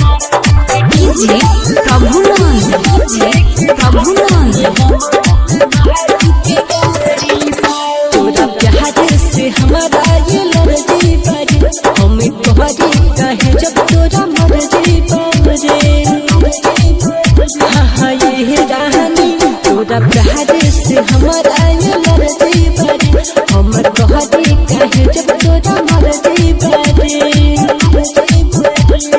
DJ Prabhunand DJ Prabhunand तोरा प्यार से हमारा ये लड़जी बारे हमें तोहरी कहे जब तोरा मर्ज़ी बारे हाँ हाँ रानी। तोरा प्यार से हमारा ये लड़जी बारे हम तोहरी कहे जब तोरा मर्ज़ी बारे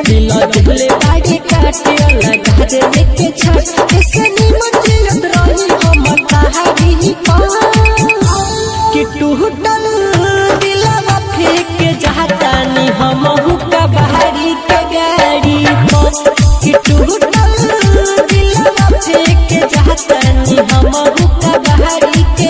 दिला दिले बागे काटे अलग घर लेके छाट। ऐसे निमन जियत रही हम तहारी पास। कि टूटल दिलवा फेंक जातानी हम हुक्का बहारी के गाड़ी पर कि टूटल फेंक जातानी हम हुक्का बहारी के